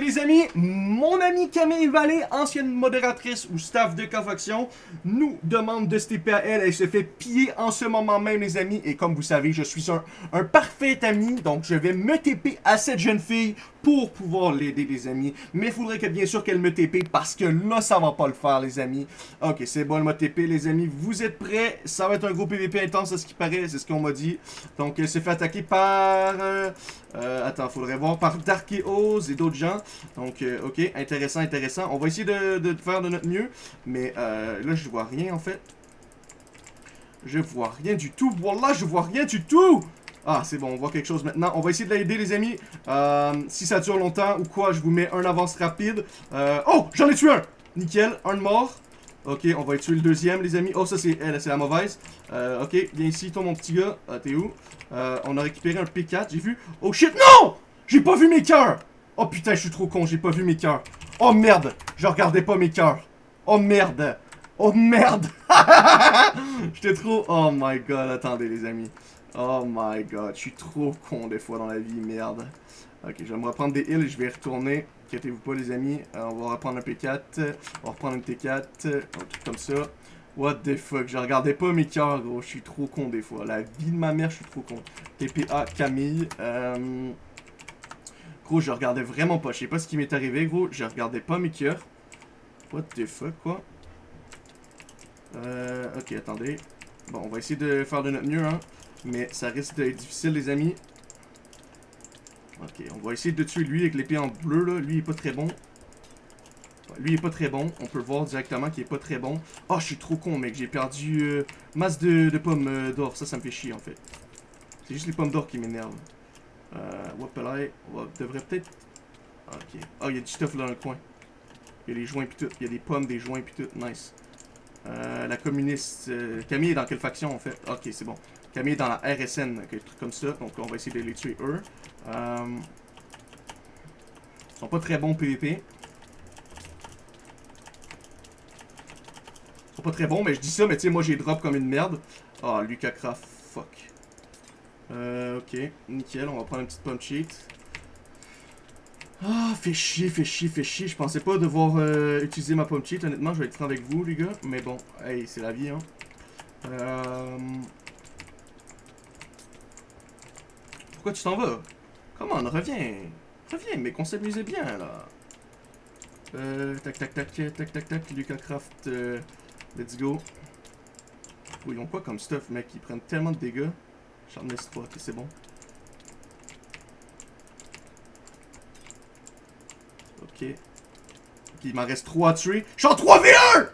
les amis, mon ami Camille Vallée, ancienne modératrice ou staff de Cofaction, nous demande de se TP à elle. Elle se fait piller en ce moment même, les amis. Et comme vous savez, je suis un, parfait ami, donc je vais me TP à cette jeune fille pour pouvoir l'aider, les amis. Mais il faudrait que, bien sûr, qu'elle me TP parce que là, ça va pas le faire, les amis. Ok, c'est bon, elle m'a TP, les amis. Vous êtes prêts? Ça va être un gros PVP intense, à ce qui paraît. C'est ce qu'on m'a dit. Donc, elle s'est fait attaquer par... Euh, euh, attends, faudrait voir par Darkeos et d'autres gens. Donc, euh, ok, intéressant, intéressant. On va essayer de, faire de notre mieux. Mais euh, là, je vois rien, en fait. Je vois rien du tout. Voilà, je vois rien du tout. Ah, c'est bon, on voit quelque chose maintenant. On va essayer de l'aider, les amis. Euh, si ça dure longtemps ou quoi, je vous mets un avance rapide. Oh, j'en ai tué un. Nickel, un de mort. Ok, on va tuer le deuxième, les amis. Oh, ça, c'est elle, c'est la mauvaise. Euh, ok, viens ici, toi, mon petit gars. Ah, t'es où? Euh, on a récupéré un P4, j'ai vu. Oh, shit, non! J'ai pas vu mes cœurs! Oh, putain, je suis trop con, j'ai pas vu mes cœurs. Oh, merde! Je regardais pas mes cœurs. Oh, merde! Oh, merde! J'étais trop... Oh, my God, attendez, les amis. Oh my god, je suis trop con des fois dans la vie, merde. Ok, je vais me reprendre des heals et je vais retourner. Inquiétez-vous pas les amis, Euh, on va reprendre un P4, on va reprendre un T4, un truc comme ça. What the fuck, je regardais pas mes cœurs gros, je suis trop con des fois. La vie de ma mère, je suis trop con. TPA Camille, euh... Gros, je regardais vraiment pas, je sais pas ce qui m'est arrivé gros, je regardais pas mes cœurs. What the fuck, quoi? Euh, ok, attendez. Bon, on va essayer de faire de notre mieux, hein. Mais ça risque d'être difficile, les amis. Ok, on va essayer de tuer lui avec l'épée en bleu, là. Lui, il est pas très bon. Lui, il est pas très bon. On peut voir directement qu'il est pas très bon. Oh, je suis trop con, mec. J'ai perdu euh, masse de, pommes euh, d'or. Ça, ça me fait chier, en fait. C'est juste les pommes d'or qui m'énervent. Euh, Wapelai. On devrait peut-être... Ok. Oh, il y a du stuff là dans le coin. Il y a des joints pis tout. Il y a des pommes, des joints pis tout. Nice. Euh, la communiste... euh, Camille est dans quelle faction, en fait? Ok, c'est bon. Camille est dans la RSN, quelque truc comme ça. Donc on va essayer de les tuer eux. Euh, ils sont pas très bons PVP. Ils sont pas très bons, mais je dis ça, mais tu sais, moi j'ai drop comme une merde. Ah, Lucas Craft, fuck. Euh, ok, nickel, on va prendre une petite pomme cheat. Ah, fait chier, fait chier, fait chier. Je pensais pas devoir euh, utiliser ma pomme cheat, honnêtement, je vais être franc avec vous, les gars. Mais bon, hey, c'est la vie, hein. Pourquoi tu t'en vas? Comment, reviens. Reviens, mais qu'on s'amusait bien, là. Euh, tac, tac, tac, tac, tac, tac, Lucas Craft, euh, let's go. Oh, ils ont quoi comme stuff, mec? Ils prennent tellement de dégâts. Sharpness 3, ok, c'est bon. Ok. Ok, il m'en reste 3 à tuer. Je suis en 3v1!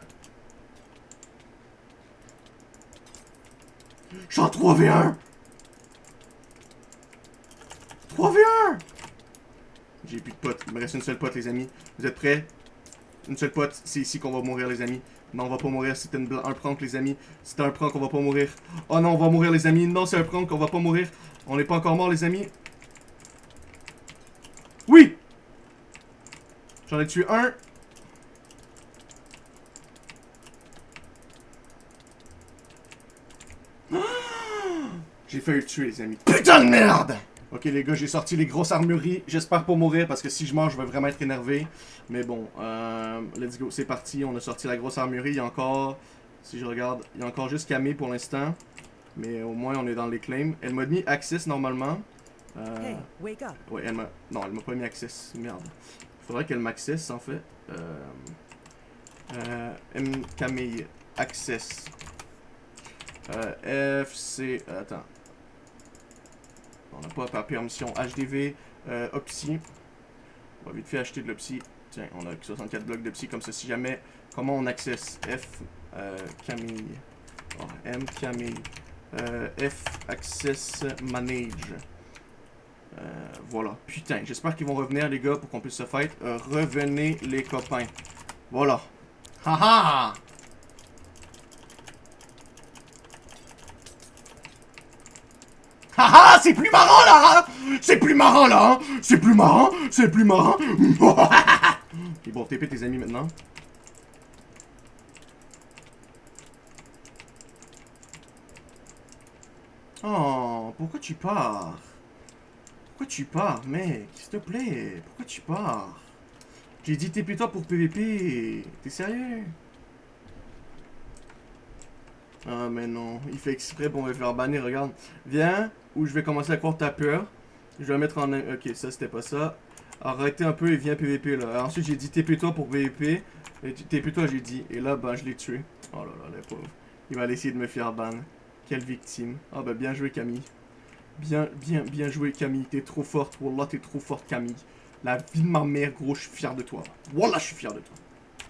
Je suis en 3v1! 3v1! J'ai plus de potes. Il me reste une seule pote, les amis. Vous êtes prêts? Une seule pote. C'est ici qu'on va mourir, les amis. Non, on va pas mourir. C'était un prank, les amis. C'était un prank, on va pas mourir. Oh non, on va mourir, les amis. Non, c'est un prank, on va pas mourir. On n'est pas encore mort, les amis. Oui! J'en ai tué un. J'ai failli le tuer, les amis. Putain de merde! Ok, les gars, j'ai sorti les grosses armureries. J'espère pas mourir parce que si je meurs, je vais vraiment être énervé. Mais bon, euh, let's go. C'est parti. On a sorti la grosse armurerie. Il y a encore, si je regarde, il y a encore juste Camille pour l'instant. Mais au moins, on est dans les claims. Elle m'a mis Access normalement. Euh, Hey, wake up. Ouais, elle m'a. Non, elle m'a pas mis access. Merde. Faudrait qu'elle m'accesse en fait. Euh. Euh. M. Camille. Access. Euh. F. C. Attends. N'a pas par permission. HDV. Euh. Opsy. On va vite fait acheter de l'Opsy. Tiens, on a 64 blocs d'Opsy comme ça. Si jamais. Comment on accesse F. Euh. Camille? Oh, M. Camille. Euh. F. Access Manage. Euh, voilà. Putain, j'espère qu'ils vont revenir, les gars, pour qu'on puisse se fight. Revenez, les copains. Voilà. Haha! Haha! C'est plus marrant, là! hein? C'est plus marrant, là! hein? C'est plus marrant! C'est plus marrant! ok, bon, TP tes amis maintenant. Oh, pourquoi tu pars? Pourquoi tu pars, mec? S'il te plaît, pourquoi tu pars? J'ai dit TP-toi pour PVP. T'es sérieux? Ah, mais non. Il fait exprès pour me faire bannir, regarde. Viens, ou je vais commencer à croire ta peur. Je vais mettre en... Ok, ça, c'était pas ça. Arrêtez un peu et viens PVP, là. ensuite, j'ai dit TP-toi pour PVP. TP-toi, j'ai dit. Et là, ben, je l'ai tué. Oh là là, le pauvre. Il va essayer de me faire ban. Quelle victime. Ah, ben, bien joué, Camille. Bien, bien, bien joué, Camille. T'es trop forte. Wallah, t'es trop forte, Camille. La vie de ma mère, gros, je suis fier de toi. Wallah, je suis fier de toi.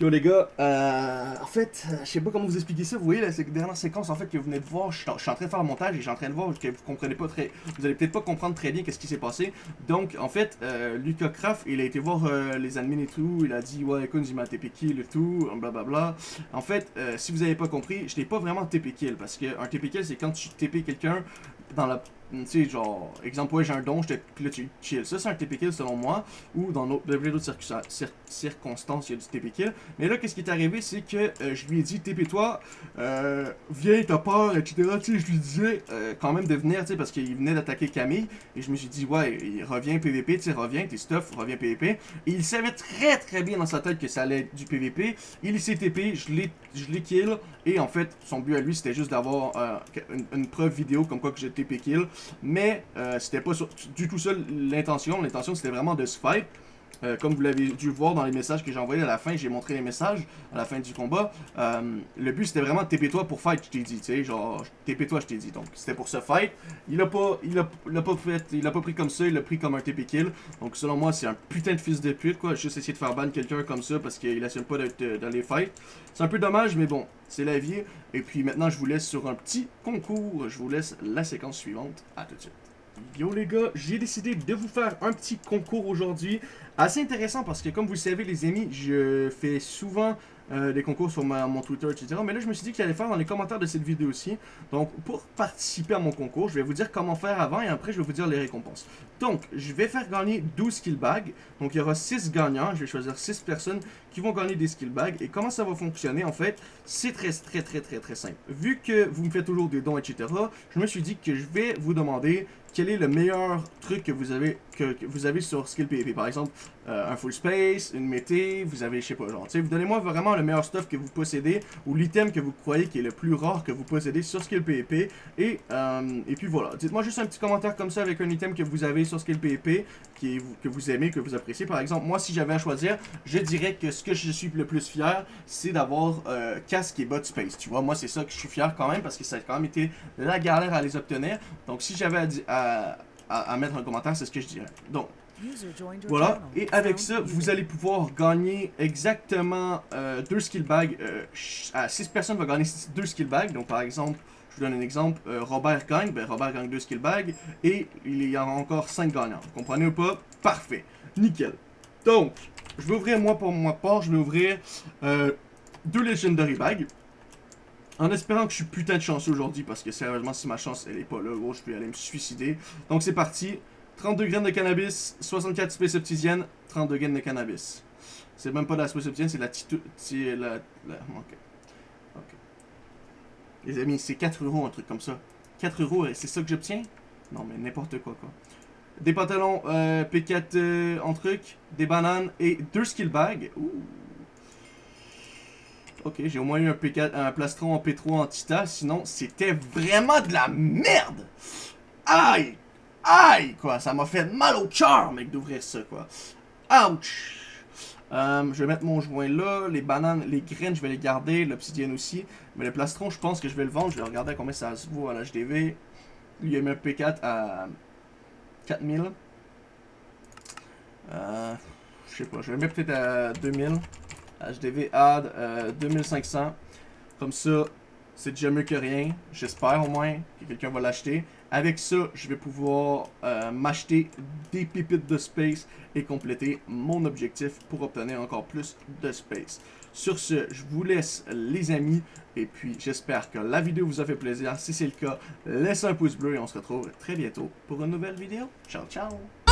Yo les gars, euh, en fait, je sais pas comment vous expliquer ça, vous voyez la dernière séquence en fait que vous venez de voir, je suis en train de faire le montage et je suis en train de voir que vous comprenez pas très, vous allez peut-être pas comprendre très bien qu'est-ce qui s'est passé. Donc en fait, euh, Lucas Kraft, il a été voir euh, les admins et tout, il a dit ouais écoute, il m'a TP kill et tout, blablabla. En fait, euh, si vous avez pas compris, je n'ai pas vraiment TP kill parce que un TP kill c'est quand tu TP quelqu'un dans la tu sais, genre, exemple, ouais, j'ai un don, je puis là, tu chill. Ça, c'est un TP kill selon moi, ou dans d'autres circonstances, il y a du TP kill. Mais là, qu'est-ce qui est arrivé, c'est que euh, je lui ai dit, TP-toi, euh, viens, t'as peur, etc. Tu sais, je lui disais euh, quand même de venir, tu sais, parce qu'il venait d'attaquer Camille, et je me suis dit, ouais, il revient PVP, tu sais, reviens, tes stuff, reviens PVP. Et il savait très très bien dans sa tête que ça allait être du PVP. Il s'est TP, je l'ai kill, et en fait, son but à lui, c'était juste d'avoir euh, une, une, preuve vidéo comme quoi que j'ai TP kill. Mais euh, c'était pas du tout ça l'intention. L'intention, c'était vraiment de se fight. Euh, comme vous l'avez dû voir dans les messages que j'ai envoyés à la fin, j'ai montré les messages à la fin du combat. Euh, le but c'était vraiment de TP-toi pour fight, je t'ai dit, tu sais, genre, TP-toi, je t'ai dit. Donc c'était pour ce fight. Il a pas, il a, pas il pas pris comme ça, il l'a pris comme un TP kill. Donc selon moi, c'est un putain de fils de pute, quoi. Juste essayer de faire ban quelqu'un comme ça parce qu'il assume pas d'être dans les fights. C'est un peu dommage, mais bon, c'est la vie. Et puis maintenant, je vous laisse sur un petit concours. Je vous laisse la séquence suivante. À tout de suite. Yo les gars, j'ai décidé de vous faire un petit concours aujourd'hui. Assez intéressant parce que comme vous le savez les amis, je fais souvent euh, des concours sur mon Twitter, etc. Mais là je me suis dit qu'il allait faire dans les commentaires de cette vidéo aussi. Donc pour participer à mon concours, je vais vous dire comment faire avant et après je vais vous dire les récompenses. Donc je vais faire gagner 12 skill bags. Donc il y aura 6 gagnants, je vais choisir 6 personnes qui vont gagner des skill bags. Et comment ça va fonctionner en fait? C'est très très très très très simple. Vu que vous me faites toujours des dons, etc. Je me suis dit que je vais vous demander quel est le meilleur truc que vous avez que, vous avez sur Skill PvP. Par exemple, euh, un full space, une mété, vous avez, je sais pas, genre, vous donnez-moi vraiment le meilleur stuff que vous possédez ou l'item que vous croyez qui est le plus rare que vous possédez sur Skill PvP. Et, euh, et puis voilà, dites-moi juste un petit commentaire comme ça avec un item que vous avez sur Skill PvP qui que vous aimez, que vous appréciez. Par exemple, moi, si j'avais à choisir, je dirais que ce que je suis le plus fier, c'est d'avoir euh, casque et bot space. Tu vois, moi, c'est ça que je suis fier quand même parce que ça a quand même été la galère à les obtenir. Donc, si j'avais à, mettre un commentaire, c'est ce que je dirais. Donc, voilà, et avec ça, vous allez pouvoir gagner exactement euh, deux skill bags. Euh, 6 personnes vont gagner deux skill bags. Donc, par exemple, je vous donne un exemple, euh, Robert gagne, ben Robert gagne deux skill bags, et il y a encore 5 gagnants. Vous comprenez ou pas? Parfait, nickel. Donc, je vais ouvrir, moi, pour ma part, je vais ouvrir euh, deux Legendary Bags. En espérant que je suis putain de chanceux aujourd'hui, parce que sérieusement, si ma chance, elle est pas là, gros, je vais aller me suicider. Donc c'est parti. 32 graines de cannabis, 64 space obsidienne, 32 graines de cannabis. C'est même pas de la space obsidienne, c'est la. C'est la... Ok. Ok. Les amis, c'est 4 euros, un truc comme ça. 4 euros, c'est ça que j'obtiens? Non, mais n'importe quoi, quoi. Des pantalons euh, P4 euh, en truc, des bananes et deux skill bags. Ouh. Ok, j'ai au moins eu un, P4, un plastron en P3 en Tita, sinon c'était vraiment de la merde! Aïe! Aïe! Quoi, ça m'a fait mal au cœur, mec, d'ouvrir ça, quoi. Ouch! Euh, je vais mettre mon joint là, les bananes, les graines, je vais les garder, l'obsidienne aussi. Mais le plastron, je pense que je vais le vendre, je vais regarder à combien ça se vaut à l'HDV. Lui, il a mis un P4 à 4000. Euh, je sais pas, je vais le mettre peut-être à 2000. HDV add 2500. Euh, Comme ça, c'est déjà mieux que rien. J'espère au moins que quelqu'un va l'acheter. Avec ça, je vais pouvoir euh, m'acheter des pépites de space et compléter mon objectif pour obtenir encore plus de space. Sur ce, je vous laisse les amis et puis j'espère que la vidéo vous a fait plaisir. Si c'est le cas, laissez un pouce bleu et on se retrouve très bientôt pour une nouvelle vidéo. Ciao, ciao!